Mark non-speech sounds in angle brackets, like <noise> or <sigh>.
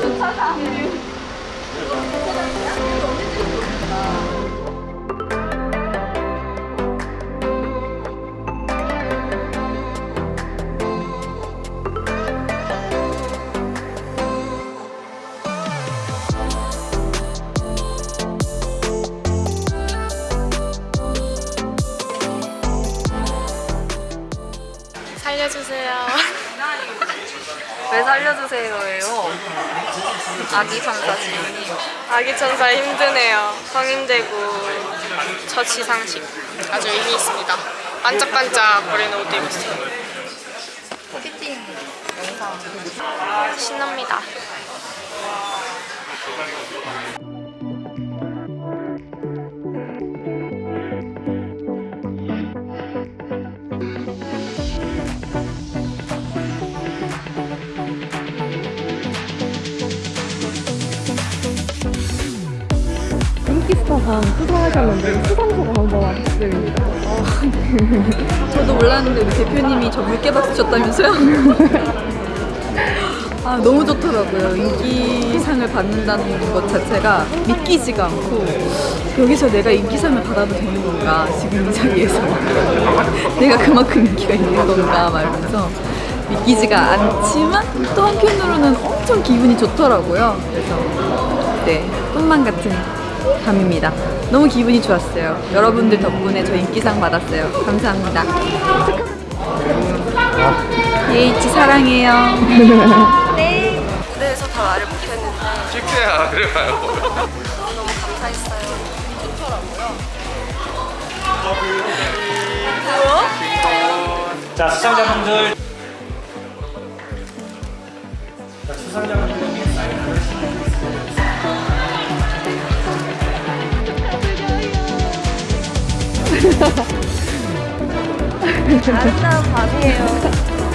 주차장 주차장이야? 살려주세요. <laughs> 왜 살려주세요예요? 아기 천사 지인님. 아기 천사 힘드네요. 성인되고 첫 시상식 아주 의미 있습니다. 반짝반짝 거리는 옷 입었어요. 피팅 영상. 신납니다. 인기스타상 수상하셨는데 수상소가 한번 부탁드립니다. <laughs> 저도 몰랐는데 우리 대표님이 저 물개 박수 쳤다면서요? <laughs> 아 너무 좋더라고요. 인기상을 받는다는 것 자체가 믿기지가 않고 여기서 내가 인기상을 받아도 되는 건가 지금 이 자리에서 <laughs> 내가 그만큼 인기가 있는 건가 말면서 믿기지가 않지만 또 한편으로는 엄청 기분이 좋더라고요. 그래서 네 꿈만 같은 밤입니다. 너무 기분이 좋았어요. 여러분들 덕분에 저 인기상 받았어요. 감사합니다. 예이치 사랑해요. <laughs> 네. 무대에서 다 말을 못했는데 실패야 그래봐요 너무 감사했어요. 자 수상자분들 자 수상자분들 <laughs> 아름다운 밤이에요.